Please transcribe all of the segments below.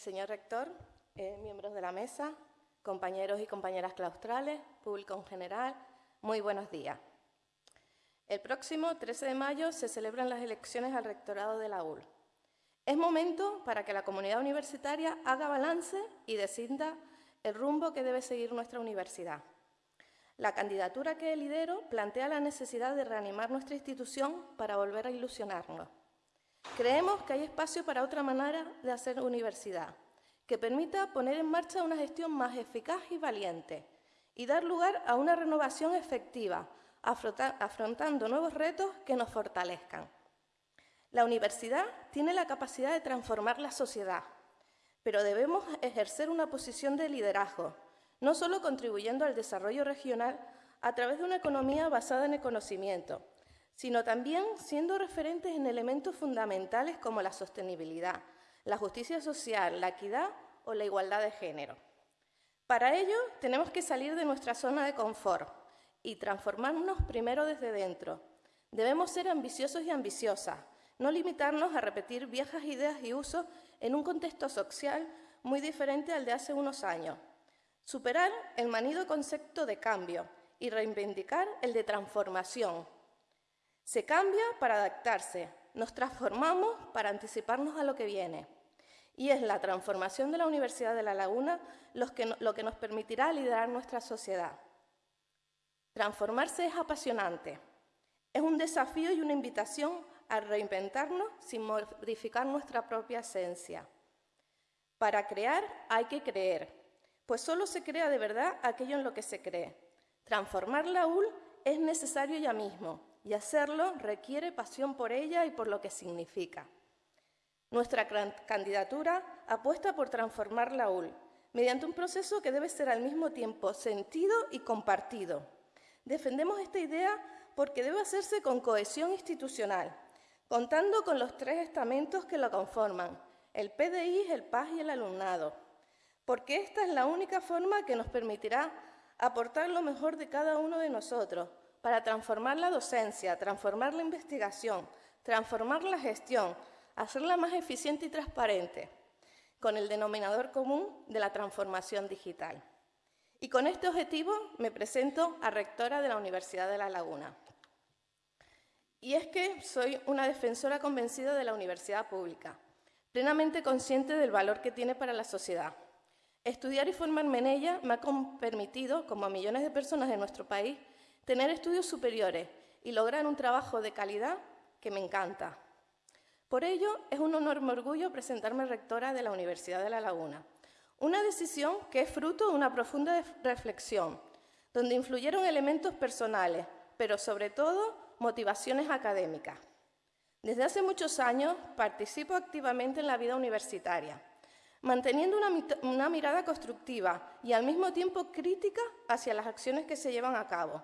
señor rector, eh, miembros de la mesa, compañeros y compañeras claustrales, público en general, muy buenos días. El próximo 13 de mayo se celebran las elecciones al rectorado de la UL. Es momento para que la comunidad universitaria haga balance y decida el rumbo que debe seguir nuestra universidad. La candidatura que lidero plantea la necesidad de reanimar nuestra institución para volver a ilusionarnos. Creemos que hay espacio para otra manera de hacer universidad, que permita poner en marcha una gestión más eficaz y valiente y dar lugar a una renovación efectiva, afrontando nuevos retos que nos fortalezcan. La universidad tiene la capacidad de transformar la sociedad, pero debemos ejercer una posición de liderazgo, no solo contribuyendo al desarrollo regional a través de una economía basada en el conocimiento, sino también siendo referentes en elementos fundamentales como la sostenibilidad, la justicia social, la equidad o la igualdad de género. Para ello, tenemos que salir de nuestra zona de confort y transformarnos primero desde dentro. Debemos ser ambiciosos y ambiciosas, no limitarnos a repetir viejas ideas y usos en un contexto social muy diferente al de hace unos años. Superar el manido concepto de cambio y reivindicar el de transformación. Se cambia para adaptarse, nos transformamos para anticiparnos a lo que viene. Y es la transformación de la Universidad de La Laguna lo que, nos permitirá liderar nuestra sociedad. Transformarse es apasionante. Es un desafío y una invitación a reinventarnos sin modificar nuestra propia esencia. Para crear hay que creer, pues solo se crea de verdad aquello en lo que se cree. Transformar la UL es necesario ya mismo, y hacerlo requiere pasión por ella y por lo que significa. Nuestra candidatura apuesta por transformar la UL mediante un proceso que debe ser al mismo tiempo sentido y compartido. Defendemos esta idea porque debe hacerse con cohesión institucional, contando con los tres estamentos que lo conforman, el PDI, el PAS y el alumnado, porque esta es la única forma que nos permitirá aportar lo mejor de cada uno de nosotros para transformar la docencia, transformar la investigación, transformar la gestión, hacerla más eficiente y transparente, con el denominador común de la transformación digital. Y con este objetivo me presento a rectora de la Universidad de La Laguna. Y es que soy una defensora convencida de la universidad pública, plenamente consciente del valor que tiene para la sociedad. Estudiar y formarme en ella me ha permitido, como a millones de personas en nuestro país, tener estudios superiores y lograr un trabajo de calidad que me encanta. Por ello, es un enorme orgullo presentarme rectora de la Universidad de La Laguna, una decisión que es fruto de una profunda reflexión, donde influyeron elementos personales, pero sobre todo motivaciones académicas. Desde hace muchos años participo activamente en la vida universitaria, manteniendo una, una, mirada constructiva y al mismo tiempo crítica hacia las acciones que se llevan a cabo.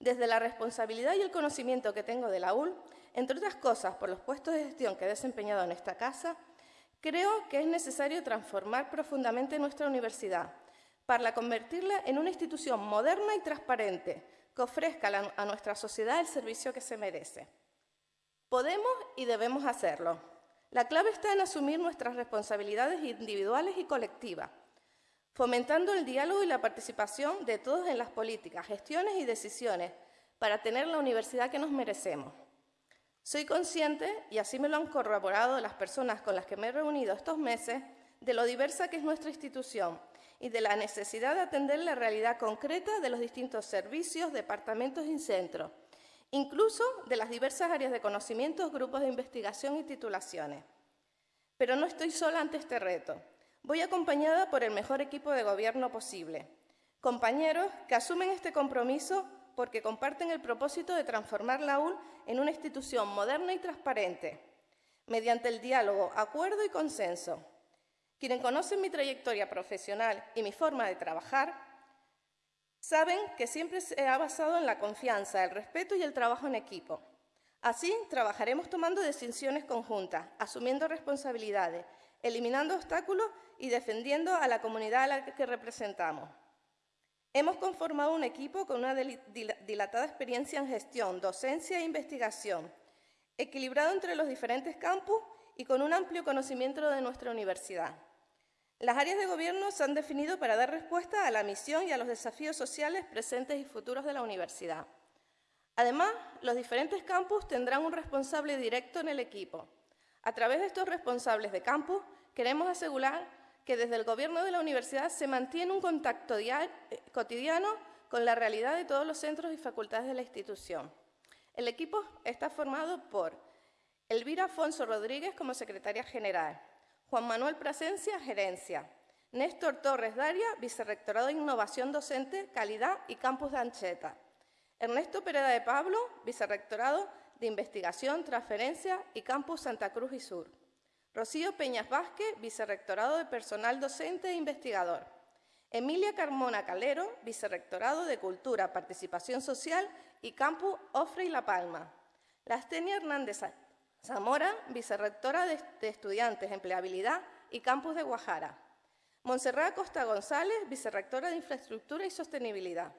Desde la responsabilidad y el conocimiento que tengo de la UL, entre otras cosas por los puestos de gestión que he desempeñado en esta casa, creo que es necesario transformar profundamente nuestra universidad para convertirla en una institución moderna y transparente, que ofrezca a nuestra sociedad el servicio que se merece. Podemos y debemos hacerlo. La clave está en asumir nuestras responsabilidades individuales y colectivas, fomentando el diálogo y la participación de todos en las políticas, gestiones y decisiones para tener la universidad que nos merecemos. Soy consciente, y así me lo han corroborado las personas con las que me he reunido estos meses, de lo diversa que es nuestra institución y de la necesidad de atender la realidad concreta de los distintos servicios, departamentos y centros, incluso de las diversas áreas de conocimientos, grupos de investigación y titulaciones. Pero no estoy sola ante este reto. Voy acompañada por el mejor equipo de gobierno posible, compañeros que asumen este compromiso porque comparten el propósito de transformar la UL en una institución moderna y transparente, mediante el diálogo, acuerdo y consenso, quienes conocen mi trayectoria profesional y mi forma de trabajar, saben que siempre se ha basado en la confianza, el respeto y el trabajo en equipo. Así, trabajaremos tomando decisiones conjuntas, asumiendo responsabilidades, eliminando obstáculos y defendiendo a la comunidad a la que representamos. Hemos conformado un equipo con una dilatada experiencia en gestión, docencia e investigación, equilibrado entre los diferentes campus y con un amplio conocimiento de nuestra universidad. Las áreas de gobierno se han definido para dar respuesta a la misión y a los desafíos sociales presentes y futuros de la universidad. Además, los diferentes campus tendrán un responsable directo en el equipo. A través de estos responsables de campus, queremos asegurar que desde el gobierno de la universidad se mantiene un contacto eh, cotidiano con la realidad de todos los centros y facultades de la institución. El equipo está formado por Elvira Afonso Rodríguez como secretaria general, Juan Manuel Presencia, gerencia, Néstor Torres Daria, vicerrectorado de Innovación Docente, Calidad y Campus de Ancheta, Ernesto Pereda de Pablo, vicerrectorado de Investigación, Transferencia y Campus Santa Cruz y Sur, Rocío Peñas Vázquez, vicerrectorado de Personal Docente e Investigador, Emilia Carmona Calero, vicerrectorado de Cultura, Participación Social y Campus Ofre y La Palma. Lastenia Hernández Zamora, vicerrectora de, Estudiantes, Empleabilidad y Campus de Guajara. Monserrat Costa González, vicerrectora de Infraestructura y Sostenibilidad.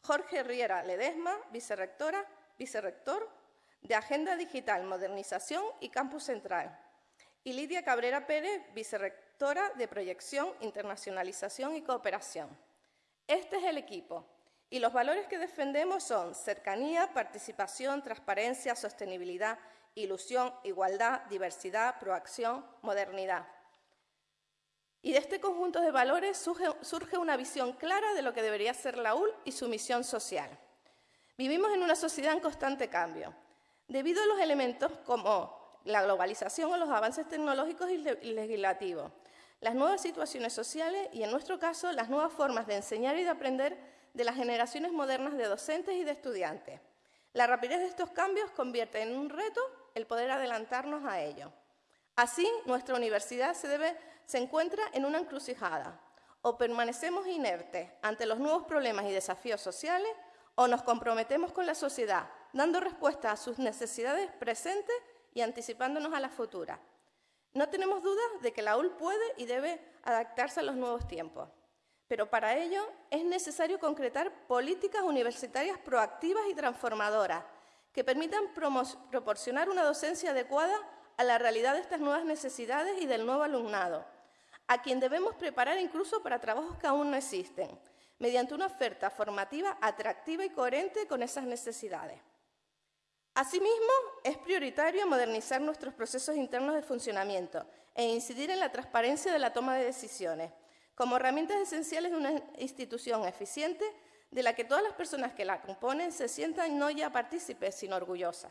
Jorge Riera Ledesma, vicerrectora, vicerrector de Agenda Digital, Modernización y Campus Central. Y Lidia Cabrera Pérez, vicerrectora de Proyección, Internacionalización y Cooperación. Este es el equipo. Y los valores que defendemos son cercanía, participación, transparencia, sostenibilidad, ilusión, igualdad, diversidad, proacción, modernidad. Y de este conjunto de valores surge, una visión clara de lo que debería ser la UL y su misión social. Vivimos en una sociedad en constante cambio. Debido a los elementos como la globalización o los avances tecnológicos y legislativos, las nuevas situaciones sociales y, en nuestro caso, las nuevas formas de enseñar y de aprender de las generaciones modernas de docentes y de estudiantes. La rapidez de estos cambios convierte en un reto el poder adelantarnos a ello. Así, nuestra universidad se, se encuentra en una encrucijada. O permanecemos inertes ante los nuevos problemas y desafíos sociales, o nos comprometemos con la sociedad, dando respuesta a sus necesidades presentes y anticipándonos a la futura. No tenemos dudas de que la UL puede y debe adaptarse a los nuevos tiempos, pero para ello es necesario concretar políticas universitarias proactivas y transformadoras que permitan proporcionar una docencia adecuada a la realidad de estas nuevas necesidades y del nuevo alumnado, a quien debemos preparar incluso para trabajos que aún no existen, mediante una oferta formativa atractiva y coherente con esas necesidades. Asimismo, es prioritario modernizar nuestros procesos internos de funcionamiento e incidir en la transparencia de la toma de decisiones, como herramientas esenciales de una institución eficiente de la que todas las personas que la componen se sientan no ya partícipes, sino orgullosas.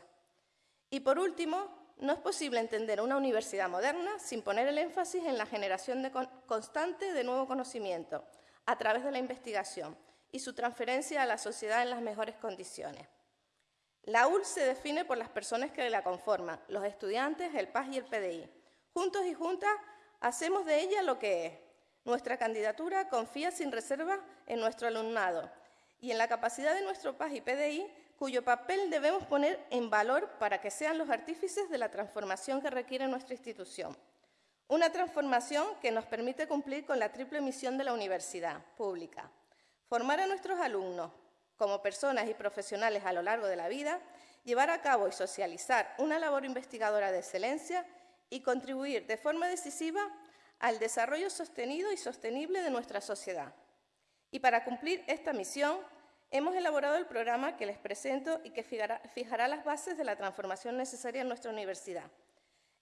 Y por último, no es posible entender una universidad moderna sin poner el énfasis en la generación constante de nuevo conocimiento a través de la investigación y su transferencia a la sociedad en las mejores condiciones. La UL se define por las personas que la conforman, los estudiantes, el PAS y el PDI. Juntos y juntas hacemos de ella lo que es. Nuestra candidatura confía sin reserva en nuestro alumnado y en la capacidad de nuestro PAS y PDI, cuyo papel debemos poner en valor para que sean los artífices de la transformación que requiere nuestra institución. Una transformación que nos permite cumplir con la triple misión de la universidad pública. Formar a nuestros alumnos, como personas y profesionales a lo largo de la vida, llevar a cabo y socializar una labor investigadora de excelencia y contribuir de forma decisiva al desarrollo sostenido y sostenible de nuestra sociedad. Y para cumplir esta misión, hemos elaborado el programa que les presento y que fijará, las bases de la transformación necesaria en nuestra universidad.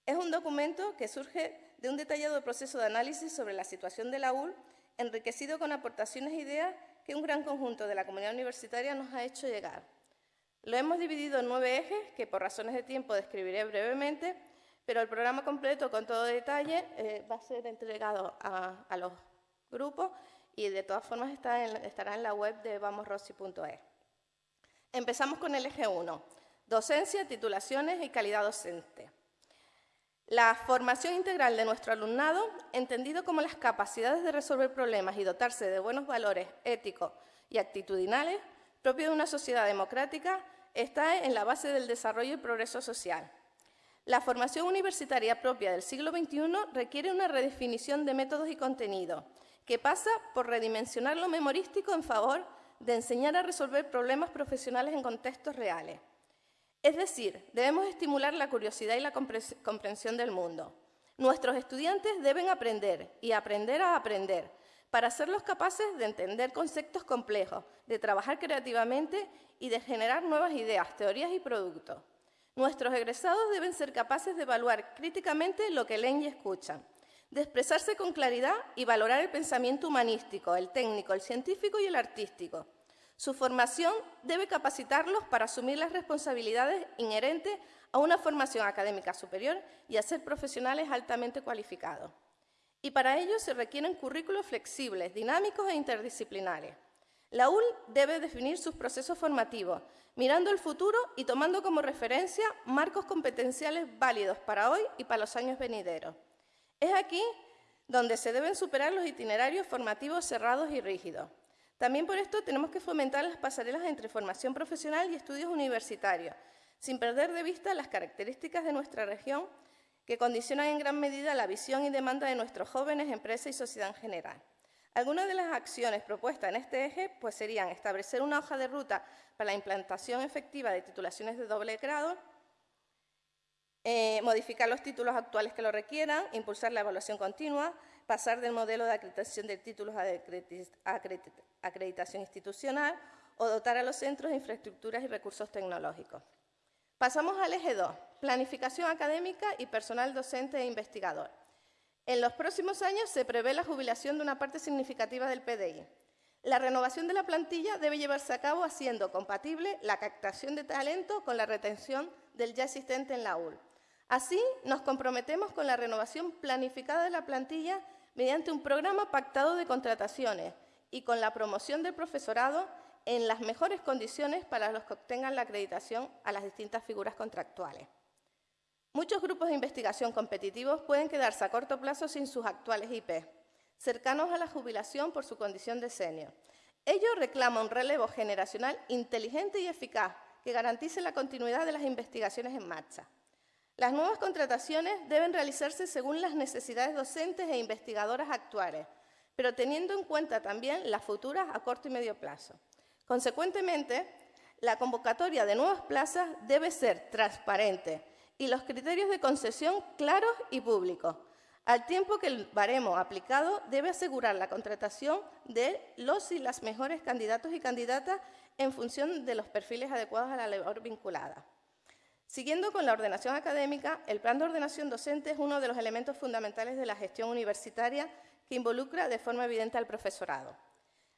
Es un documento que surge de un detallado proceso de análisis sobre la situación de la UL, enriquecido con aportaciones e ideas que un gran conjunto de la comunidad universitaria nos ha hecho llegar. Lo hemos dividido en nueve ejes que por razones de tiempo describiré brevemente, pero el programa completo con todo detalle eh, va a ser entregado a, los grupos y de todas formas estará en la web de vamosrossi.es. Empezamos con el eje 1, docencia, titulaciones y calidad docente. La formación integral de nuestro alumnado, entendido como las capacidades de resolver problemas y dotarse de buenos valores éticos y actitudinales, propio de una sociedad democrática, está en la base del desarrollo y progreso social. La formación universitaria propia del siglo XXI requiere una redefinición de métodos y contenido, que pasa por redimensionar lo memorístico en favor de enseñar a resolver problemas profesionales en contextos reales. Es decir, debemos estimular la curiosidad y la comprensión del mundo. Nuestros estudiantes deben aprender y aprender a aprender para hacerlos capaces de entender conceptos complejos, de trabajar creativamente y de generar nuevas ideas, teorías y productos. Nuestros egresados deben ser capaces de evaluar críticamente lo que leen y escuchan, de expresarse con claridad y valorar el pensamiento humanístico, el técnico, el científico y el artístico. Su formación debe capacitarlos para asumir las responsabilidades inherentes a una formación académica superior y a ser profesionales altamente cualificados. Y para ello se requieren currículos flexibles, dinámicos e interdisciplinares. La UL debe definir sus procesos formativos, mirando el futuro y tomando como referencia marcos competenciales válidos para hoy y para los años venideros. Es aquí donde se deben superar los itinerarios formativos cerrados y rígidos. También por esto tenemos que fomentar las pasarelas entre formación profesional y estudios universitarios, sin perder de vista las características de nuestra región que condicionan en gran medida la visión y demanda de nuestros jóvenes, empresas y sociedad en general. Algunas de las acciones propuestas en este eje pues, serían establecer una hoja de ruta para la implantación efectiva de titulaciones de doble grado, eh, modificar los títulos actuales que lo requieran, impulsar la evaluación continua, pasar del modelo de acreditación de títulos a acreditación institucional o dotar a los centros de infraestructuras y recursos tecnológicos. Pasamos al eje 2, planificación académica y personal docente e investigador. En los próximos años se prevé la jubilación de una parte significativa del PDI. La renovación de la plantilla debe llevarse a cabo haciendo compatible la captación de talento con la retención del ya existente en la UL. Así, nos comprometemos con la renovación planificada de la plantilla mediante un programa pactado de contrataciones y con la promoción del profesorado en las mejores condiciones para los que obtengan la acreditación a las distintas figuras contractuales. Muchos grupos de investigación competitivos pueden quedarse a corto plazo sin sus actuales IP, cercanos a la jubilación por su condición de senior. Ello reclama un relevo generacional inteligente y eficaz que garantice la continuidad de las investigaciones en marcha. Las nuevas contrataciones deben realizarse según las necesidades docentes e investigadoras actuales, pero teniendo en cuenta también las futuras a corto y medio plazo. Consecuentemente, la convocatoria de nuevas plazas debe ser transparente, y los criterios de concesión claros y públicos, al tiempo que el baremo aplicado debe asegurar la contratación de los y las mejores candidatos y candidatas en función de los perfiles adecuados a la labor vinculada. Siguiendo con la ordenación académica, el plan de ordenación docente es uno de los elementos fundamentales de la gestión universitaria que involucra de forma evidente al profesorado.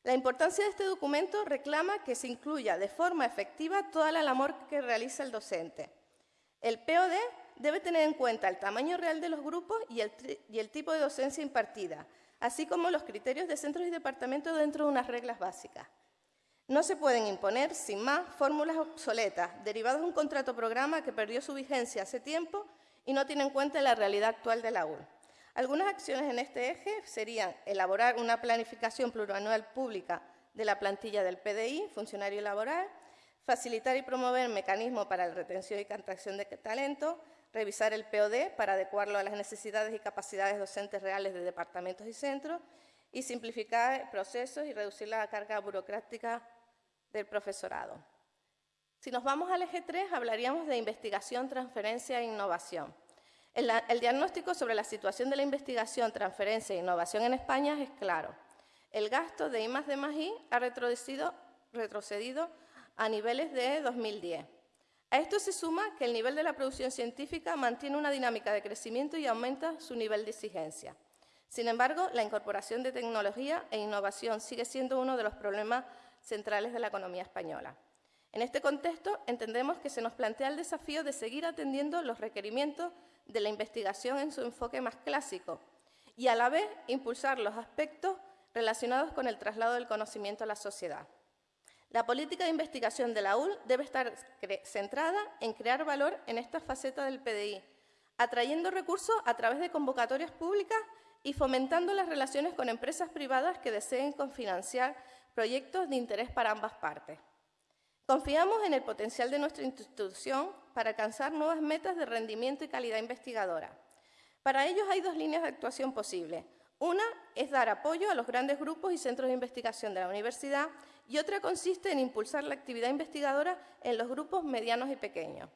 La importancia de este documento reclama que se incluya de forma efectiva toda la labor que realiza el docente, el POD debe tener en cuenta el tamaño real de los grupos y el, tipo de docencia impartida, así como los criterios de centros y departamentos dentro de unas reglas básicas. No se pueden imponer, sin más, fórmulas obsoletas, derivadas de un contrato programa que perdió su vigencia hace tiempo y no tiene en cuenta la realidad actual de la UR. Algunas acciones en este eje serían elaborar una planificación plurianual pública de la plantilla del PDI, funcionario laboral, facilitar y promover mecanismos para la retención y captación de talento, revisar el POD para adecuarlo a las necesidades y capacidades docentes reales de departamentos y centros y simplificar procesos y reducir la carga burocrática del profesorado. Si nos vamos al eje 3, hablaríamos de investigación, transferencia e innovación. El, el, diagnóstico sobre la situación de la investigación, transferencia e innovación en España es claro. El gasto de I más más I ha retrocedido, retrocedido a niveles de 2010. A esto se suma que el nivel de la producción científica mantiene una dinámica de crecimiento y aumenta su nivel de exigencia. Sin embargo, la incorporación de tecnología e innovación sigue siendo uno de los problemas centrales de la economía española. En este contexto, entendemos que se nos plantea el desafío de seguir atendiendo los requerimientos de la investigación en su enfoque más clásico y a la vez impulsar los aspectos relacionados con el traslado del conocimiento a la sociedad. La política de investigación de la UL debe estar centrada en crear valor en esta faceta del PDI, atrayendo recursos a través de convocatorias públicas y fomentando las relaciones con empresas privadas que deseen confinanciar proyectos de interés para ambas partes. Confiamos en el potencial de nuestra institución para alcanzar nuevas metas de rendimiento y calidad investigadora. Para ello hay dos líneas de actuación posibles. Una es dar apoyo a los grandes grupos y centros de investigación de la universidad y otra consiste en impulsar la actividad investigadora en los grupos medianos y pequeños.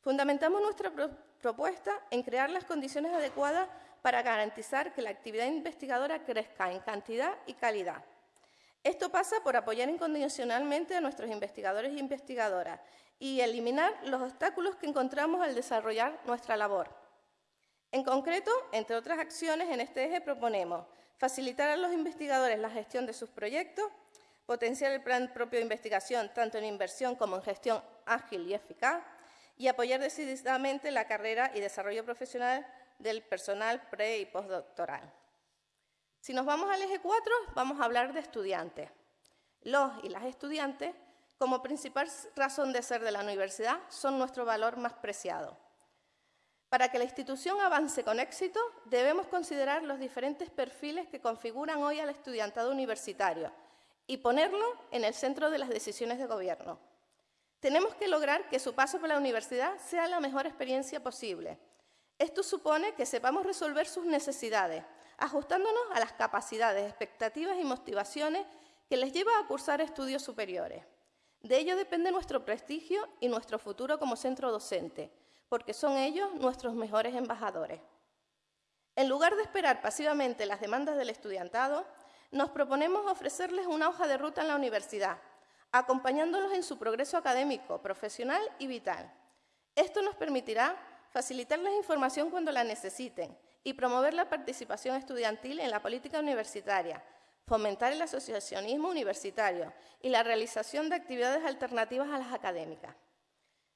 Fundamentamos nuestra propuesta en crear las condiciones adecuadas para garantizar que la actividad investigadora crezca en cantidad y calidad. Esto pasa por apoyar incondicionalmente a nuestros investigadores e investigadoras y eliminar los obstáculos que encontramos al desarrollar nuestra labor. En concreto, entre otras acciones, en este eje proponemos facilitar a los investigadores la gestión de sus proyectos, potenciar el plan propio de investigación tanto en inversión como en gestión ágil y eficaz y apoyar decididamente la carrera y desarrollo profesional del personal pre- y postdoctoral. Si nos vamos al eje 4, vamos a hablar de estudiantes. Los y las estudiantes, como principal razón de ser de la universidad, son nuestro valor más preciado. Para que la institución avance con éxito, debemos considerar los diferentes perfiles que configuran hoy al estudiantado universitario y ponerlo en el centro de las decisiones de gobierno. Tenemos que lograr que su paso por la universidad sea la mejor experiencia posible. Esto supone que sepamos resolver sus necesidades, ajustándonos a las capacidades, expectativas y motivaciones que les lleva a cursar estudios superiores. De ello depende nuestro prestigio y nuestro futuro como centro docente, porque son ellos nuestros mejores embajadores. En lugar de esperar pasivamente las demandas del estudiantado, nos proponemos ofrecerles una hoja de ruta en la universidad, acompañándolos en su progreso académico, profesional y vital. Esto nos permitirá facilitarles información cuando la necesiten y promover la participación estudiantil en la política universitaria, fomentar el asociacionismo universitario y la realización de actividades alternativas a las académicas.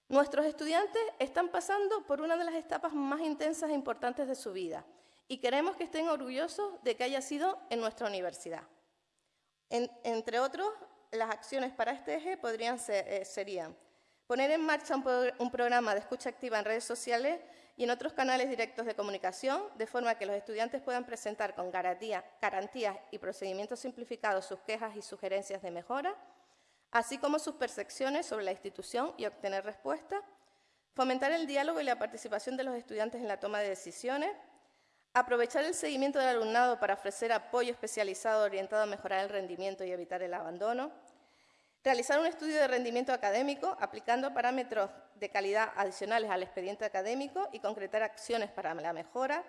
Nuestros estudiantes están pasando por una de las etapas más intensas e importantes de su vida y queremos que estén orgullosos de que haya sido en nuestra universidad. entre otros, las acciones para este eje podrían ser, eh, serían poner en marcha un, programa de escucha activa en redes sociales y en otros canales directos de comunicación, de forma que los estudiantes puedan presentar con garantía, garantías y procedimientos simplificados sus quejas y sugerencias de mejora, así como sus percepciones sobre la institución y obtener respuestas, fomentar el diálogo y la participación de los estudiantes en la toma de decisiones, aprovechar el seguimiento del alumnado para ofrecer apoyo especializado orientado a mejorar el rendimiento y evitar el abandono, realizar un estudio de rendimiento académico aplicando parámetros de calidad adicionales al expediente académico y concretar acciones para la mejora,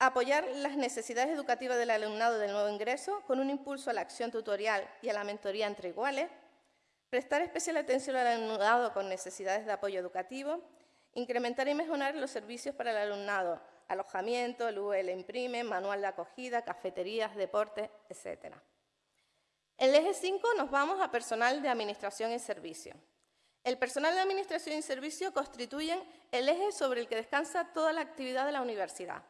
apoyar las necesidades educativas del alumnado del nuevo ingreso con un impulso a la acción tutorial y a la mentoría entre iguales, prestar especial atención al alumnado con necesidades de apoyo educativo, incrementar y mejorar los servicios para el alumnado, alojamiento, el UL imprime, manual de acogida, cafeterías, deportes, etc. El eje 5 nos vamos a personal de administración y servicio. El personal de administración y servicio constituyen el eje sobre el que descansa toda la actividad de la universidad.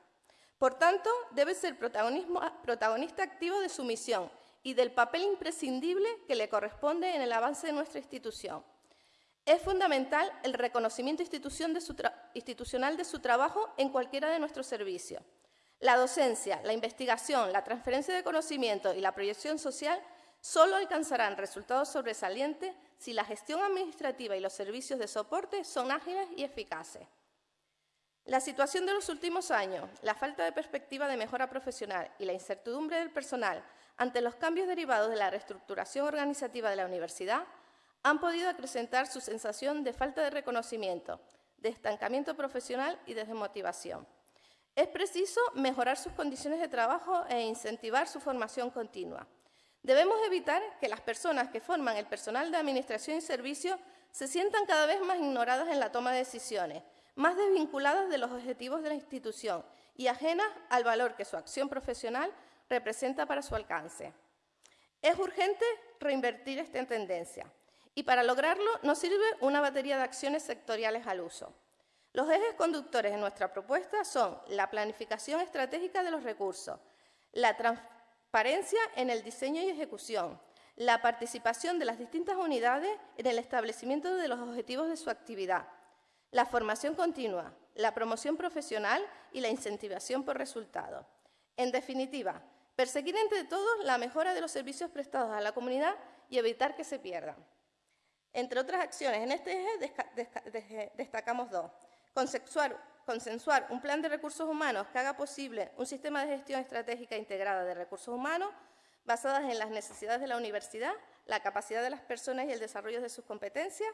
Por tanto, debe ser protagonista activo de su misión y del papel imprescindible que le corresponde en el avance de nuestra institución. Es fundamental el reconocimiento institucional de su trabajo en cualquiera de nuestros servicios. La docencia, la investigación, la transferencia de conocimiento y la proyección social solo alcanzarán resultados sobresalientes si la gestión administrativa y los servicios de soporte son ágiles y eficaces. La situación de los últimos años, la falta de perspectiva de mejora profesional y la incertidumbre del personal ante los cambios derivados de la reestructuración organizativa de la universidad han podido acrecentar su sensación de falta de reconocimiento, de estancamiento profesional y de desmotivación. Es preciso mejorar sus condiciones de trabajo e incentivar su formación continua. Debemos evitar que las personas que forman el personal de administración y servicio se sientan cada vez más ignoradas en la toma de decisiones, más desvinculadas de los objetivos de la institución y ajenas al valor que su acción profesional representa para su alcance. Es urgente reinvertir esta tendencia y para lograrlo nos sirve una batería de acciones sectoriales al uso. Los ejes conductores de nuestra propuesta son la planificación estratégica de los recursos, la transparencia en el diseño y ejecución, la participación de las distintas unidades en el establecimiento de los objetivos de su actividad, la formación continua, la promoción profesional y la incentivación por resultados. En definitiva, Perseguir entre todos la mejora de los servicios prestados a la comunidad y evitar que se pierdan. Entre otras acciones, en este eje destacamos dos. Consensuar, consensuar un plan de recursos humanos que haga posible un sistema de gestión estratégica integrada de recursos humanos basadas en las necesidades de la universidad, la capacidad de las personas y el desarrollo de sus competencias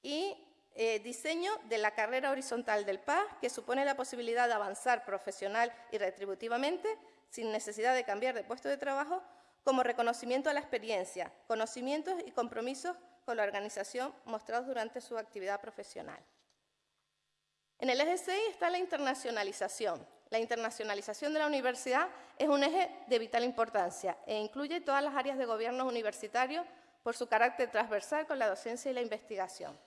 y eh, diseño de la carrera horizontal del PAS, que supone la posibilidad de avanzar profesional y retributivamente sin necesidad de cambiar de puesto de trabajo, como reconocimiento a la experiencia, conocimientos y compromisos con la organización mostrados durante su actividad profesional. En el eje 6 está la internacionalización. La internacionalización de la universidad es un eje de vital importancia e incluye todas las áreas de gobierno universitario por su carácter transversal con la docencia y la investigación,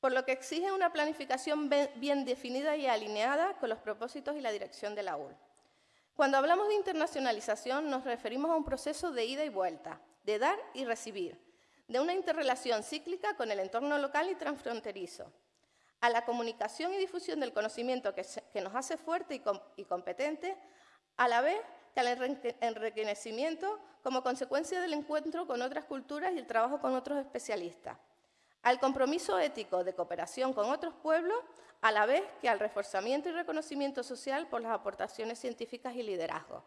por lo que exige una planificación bien definida y alineada con los propósitos y la dirección de la UL. Cuando hablamos de internacionalización nos referimos a un proceso de ida y vuelta, de dar y recibir, de una interrelación cíclica con el entorno local y transfronterizo, a la comunicación y difusión del conocimiento que, nos hace fuerte y, competente, a la vez que al enriquecimiento como consecuencia del encuentro con otras culturas y el trabajo con otros especialistas, al compromiso ético de cooperación con otros pueblos, a la vez que al reforzamiento y reconocimiento social por las aportaciones científicas y liderazgo.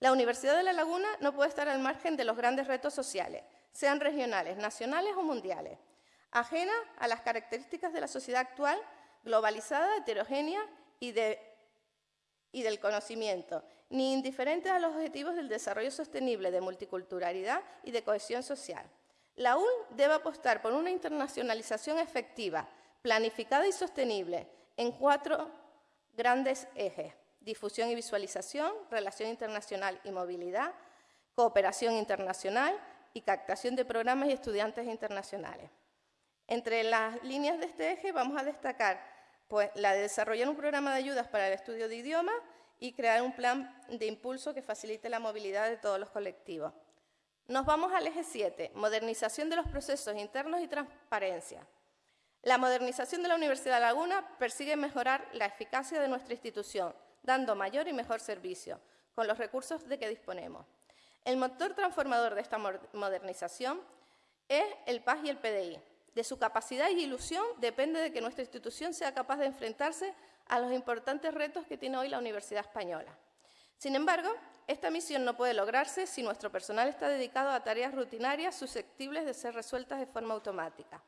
La Universidad de La Laguna no puede estar al margen de los grandes retos sociales, sean regionales, nacionales o mundiales, ajena a las características de la sociedad actual, globalizada, heterogénea y, del conocimiento, ni indiferente a los objetivos del desarrollo sostenible, de multiculturalidad y de cohesión social. La UL debe apostar por una internacionalización efectiva, planificada y sostenible en cuatro grandes ejes. Difusión y visualización, relación internacional y movilidad, cooperación internacional y captación de programas y estudiantes internacionales. Entre las líneas de este eje vamos a destacar pues, la de desarrollar un programa de ayudas para el estudio de idiomas y crear un plan de impulso que facilite la movilidad de todos los colectivos. Nos vamos al eje 7, modernización de los procesos internos y transparencia. La modernización de la Universidad Laguna persigue mejorar la eficacia de nuestra institución, dando mayor y mejor servicio, con los recursos de que disponemos. El motor transformador de esta modernización es el PAS y el PDI, de su capacidad y ilusión depende de que nuestra institución sea capaz de enfrentarse a los importantes retos que tiene hoy la Universidad Española. Sin embargo, esta misión no puede lograrse si nuestro personal está dedicado a tareas rutinarias susceptibles de ser resueltas de forma automática.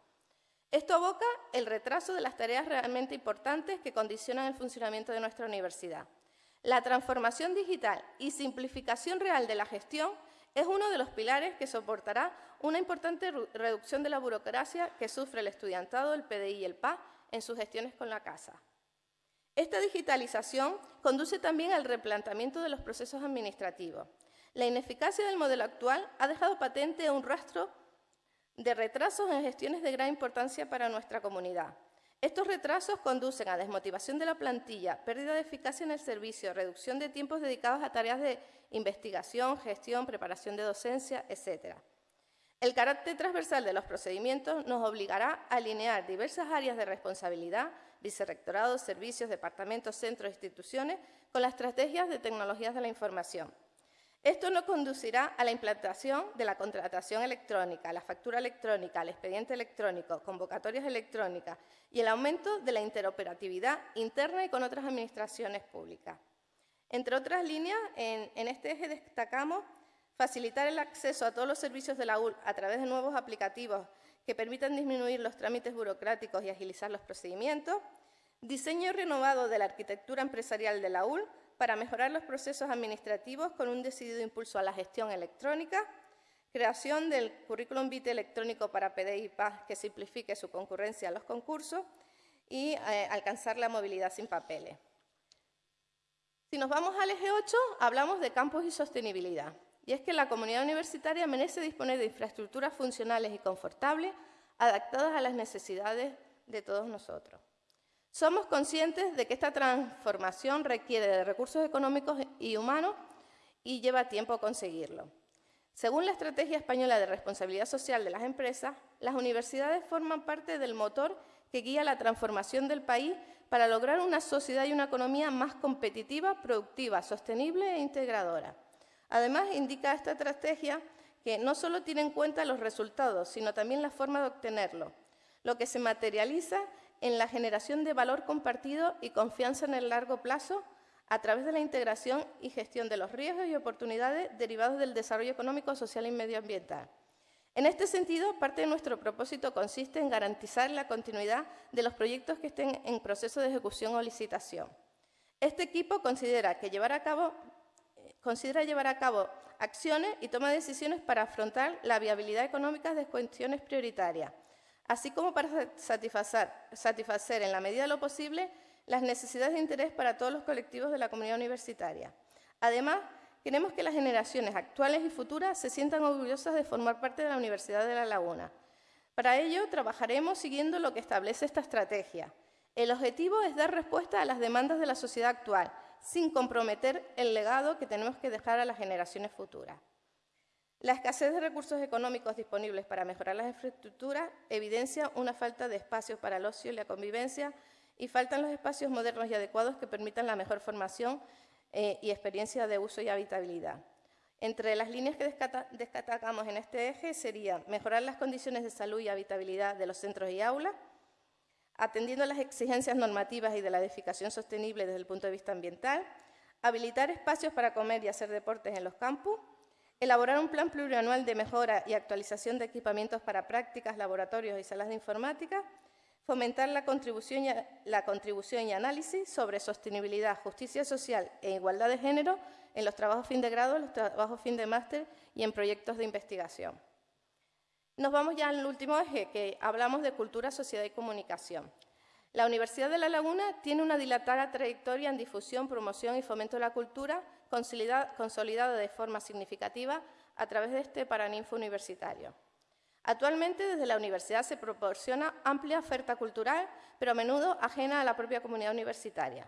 Esto aboca el retraso de las tareas realmente importantes que condicionan el funcionamiento de nuestra universidad. La transformación digital y simplificación real de la gestión es uno de los pilares que soportará una importante reducción de la burocracia que sufre el estudiantado, el PDI y el PA en sus gestiones con la casa. Esta digitalización conduce también al replanteamiento de los procesos administrativos. La ineficacia del modelo actual ha dejado patente un rastro de retrasos en gestiones de gran importancia para nuestra comunidad. Estos retrasos conducen a desmotivación de la plantilla, pérdida de eficacia en el servicio, reducción de tiempos dedicados a tareas de investigación, gestión, preparación de docencia, etc. El carácter transversal de los procedimientos nos obligará a alinear diversas áreas de responsabilidad, vicerrectorados, servicios, departamentos, centros, instituciones, con las estrategias de tecnologías de la información. Esto nos conducirá a la implantación de la contratación electrónica, la factura electrónica, el expediente electrónico, convocatorias electrónicas y el aumento de la interoperatividad interna y con otras administraciones públicas. Entre otras líneas, en, este eje destacamos facilitar el acceso a todos los servicios de la UL a través de nuevos aplicativos que permitan disminuir los trámites burocráticos y agilizar los procedimientos, diseño renovado de la arquitectura empresarial de la UL para mejorar los procesos administrativos con un decidido impulso a la gestión electrónica, creación del currículum vitae electrónico para PDI y PAS que simplifique su concurrencia a los concursos y eh, alcanzar la movilidad sin papeles. Si nos vamos al eje 8, hablamos de campus y sostenibilidad. Y es que la comunidad universitaria merece disponer de infraestructuras funcionales y confortables adaptadas a las necesidades de todos nosotros. Somos conscientes de que esta transformación requiere de recursos económicos y humanos y lleva tiempo conseguirlo. Según la Estrategia Española de Responsabilidad Social de las Empresas, las universidades forman parte del motor que guía la transformación del país para lograr una sociedad y una economía más competitiva, productiva, sostenible e integradora. Además, indica esta estrategia que no solo tiene en cuenta los resultados, sino también la forma de obtenerlos, lo que se materializa en la generación de valor compartido y confianza en el largo plazo a través de la integración y gestión de los riesgos y oportunidades derivados del desarrollo económico, social y medioambiental. En este sentido, parte de nuestro propósito consiste en garantizar la continuidad de los proyectos que estén en proceso de ejecución o licitación. Este equipo considera, que llevar a cabo, considera llevar a cabo acciones y toma decisiones para afrontar la viabilidad económica de cuestiones prioritarias, así como para satisfacer, satisfacer en la medida de lo posible las necesidades de interés para todos los colectivos de la comunidad universitaria. Además, queremos que las generaciones actuales y futuras se sientan orgullosas de formar parte de la Universidad de La Laguna. Para ello, trabajaremos siguiendo lo que establece esta estrategia. El objetivo es dar respuesta a las demandas de la sociedad actual, sin comprometer el legado que tenemos que dejar a las generaciones futuras. La escasez de recursos económicos disponibles para mejorar las infraestructuras evidencia una falta de espacios para el ocio y la convivencia y faltan los espacios modernos y adecuados que permitan la mejor formación eh, y experiencia de uso y habitabilidad. Entre las líneas que destacamos en este eje serían mejorar las condiciones de salud y habitabilidad de los centros y aulas, atendiendo las exigencias normativas y de la edificación sostenible desde el punto de vista ambiental, habilitar espacios para comer y hacer deportes en los campus, elaborar un plan plurianual de mejora y actualización de equipamientos para prácticas, laboratorios y salas de informática, fomentar la contribución, y, análisis sobre sostenibilidad, justicia social e igualdad de género en los trabajos fin de grado, los trabajos fin de máster y en proyectos de investigación. Nos vamos ya al último eje, que hablamos de cultura, sociedad y comunicación. La Universidad de La Laguna tiene una dilatada trayectoria en difusión, promoción y fomento de la cultura, consolidada de forma significativa a través de este Paraninfo universitario. Actualmente, desde la universidad se proporciona amplia oferta cultural, pero a menudo ajena a la propia comunidad universitaria.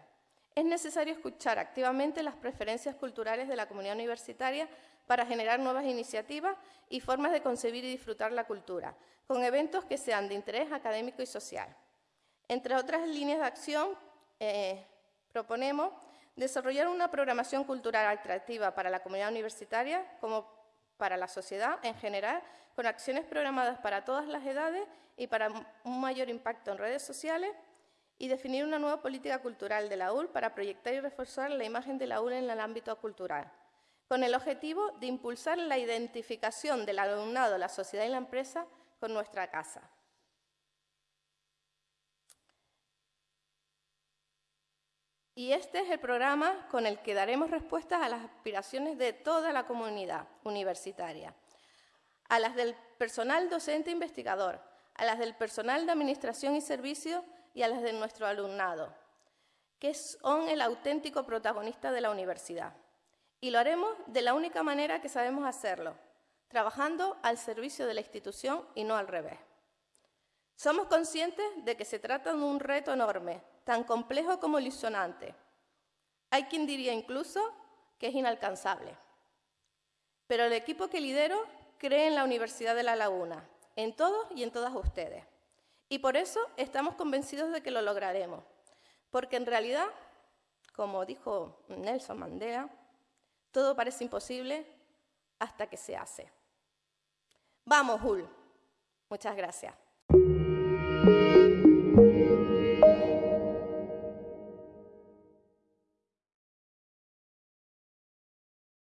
Es necesario escuchar activamente las preferencias culturales de la comunidad universitaria para generar nuevas iniciativas y formas de concebir y disfrutar la cultura, con eventos que sean de interés académico y social. Entre otras líneas de acción, eh, proponemos desarrollar una programación cultural atractiva para la comunidad universitaria como para la sociedad en general, con acciones programadas para todas las edades y para un mayor impacto en redes sociales, y definir una nueva política cultural de la UL para proyectar y reforzar la imagen de la UL en el ámbito cultural con el objetivo de impulsar la identificación del alumnado, la sociedad y la empresa con nuestra casa. Y este es el programa con el que daremos respuestas a las aspiraciones de toda la comunidad universitaria, a las del personal docente investigador, a las del personal de administración y servicios y a las de nuestro alumnado, que son el auténtico protagonista de la universidad. Y lo haremos de la única manera que sabemos hacerlo, trabajando al servicio de la institución y no al revés. Somos conscientes de que se trata de un reto enorme, tan complejo como ilusionante. Hay quien diría incluso que es inalcanzable. Pero el equipo que lidero cree en la Universidad de La Laguna, en todos y en todas ustedes. Y por eso estamos convencidos de que lo lograremos. Porque en realidad, como dijo Nelson Mandela, todo parece imposible hasta que se hace. Vamos, Hul. Muchas gracias.